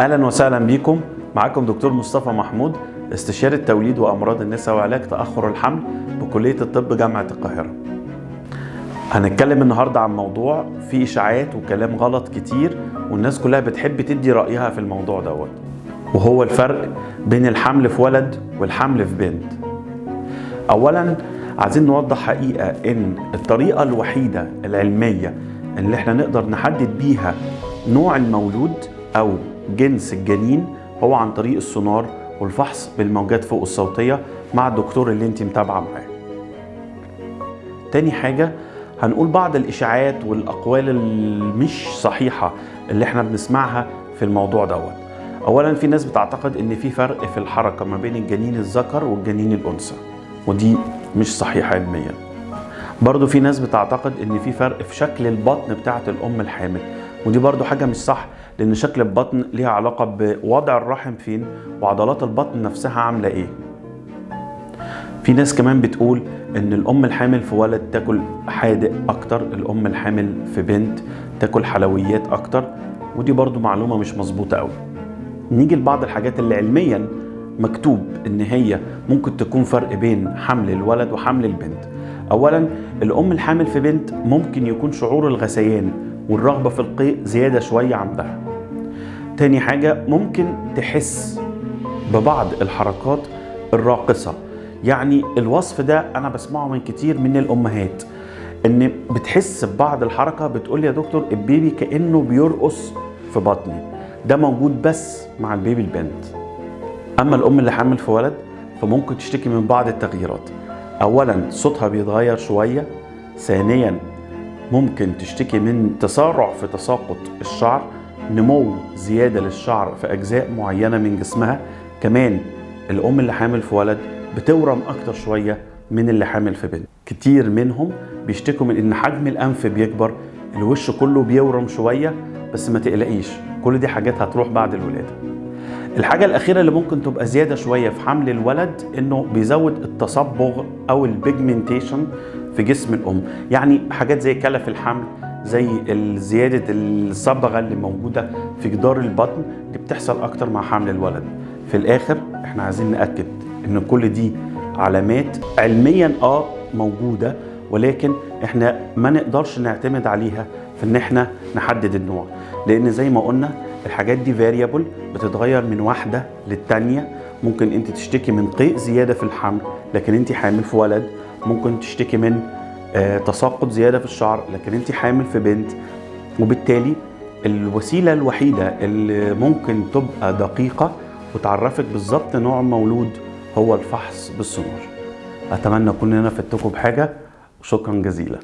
أهلا وسهلا بيكم. معاكم دكتور مصطفى محمود استشاري التوليد وأمراض النساء وعلاج تأخر الحمل بكلية الطب جامعة القاهرة. هنتكلم النهارده عن موضوع فيه إشاعات وكلام غلط كتير والناس كلها بتحب تدي رأيها في الموضوع دوت. وهو الفرق بين الحمل في ولد والحمل في بنت. اولا عايزين نوضح حقيقة إن الطريقة الوحيدة العلمية اللي إحنا نقدر نحدد بيها نوع المولود أو جنس الجنين هو عن طريق السونار والفحص بالموجات فوق الصوتية مع الدكتور اللي انت متابعة معاه. تاني حاجة هنقول بعض الإشاعات والأقوال المش صحيحة اللي إحنا بنسمعها في الموضوع دوت. اولا في ناس بتعتقد إن في فرق في الحركة ما بين الجنين الذكر والجنين الأنثى ودي مش صحيحة علميا. برضو في ناس بتعتقد إن في فرق في شكل البطن بتاعة الأم الحامل ودي برضو حاجة مش صح. لأن شكل البطن ليها علاقة بوضع الرحم فين وعضلات البطن نفسها عاملة إيه. في ناس كمان بتقول إن الأم الحامل في ولد تاكل حادق أكتر الأم الحامل في بنت تاكل حلويات أكتر ودي برضو معلومة مش مظبوطة قوي نيجي لبعض الحاجات اللي علميا مكتوب إن هي ممكن تكون فرق بين حمل الولد وحمل البنت. اولا الأم الحامل في بنت ممكن يكون شعور الغثيان والرغبة في القيء زيادة شوية عندها. تاني حاجة ممكن تحس ببعض الحركات الراقصة. يعني الوصف ده أنا بسمعه من كتير من الأمهات إن بتحس ببعض الحركة بتقول يا دكتور البيبي كأنه بيرقص في بطني. ده موجود بس مع البيبي البنت أما الأم اللي حامل في ولد فممكن تشتكي من بعض التغييرات. اولا صوتها بيتغير شوية. ثانيا ممكن تشتكي من تسارع في تساقط الشعر. نمو زيادة للشعر في أجزاء معينة من جسمها. كمان الأم اللي حامل في ولد بتورم أكتر شوية من اللي حامل في بنت. كتير منهم بيشتكوا من إن حجم الأنف بيكبر الوش كله بيورم شوية بس ما تقلقيش كل دي حاجات هتروح بعد الولادة. الحاجة الأخيرة اللي ممكن تبقى زيادة شوية في حمل الولد إنه بيزود التصبغ أو ال pigmentation في جسم الأم، يعني حاجات زي كلف الحمل زي زيادة الصبغة اللي موجودة في جدار البطن دي بتحصل أكتر مع حمل الولد. في الآخر إحنا عايزين نأكد إن كل دي علامات علميا آه موجودة ولكن إحنا ما نقدرش نعتمد عليها في إن إحنا نحدد النوع، لأن زي ما قلنا الحاجات دي فاريبل بتتغير من واحدة للتانية. ممكن أنت تشتكي من قيء زيادة في الحمل لكن أنت حامل في ولد. ممكن تشتكي من تساقط زيادة في الشعر لكن انت حامل في بنت وبالتالي الوسيلة الوحيدة اللي ممكن تبقى دقيقة وتعرفك بالظبط نوع مولود هو الفحص بالسونار أتمنى اكون أنا فدتكم بحاجه وشكرا جزيلا.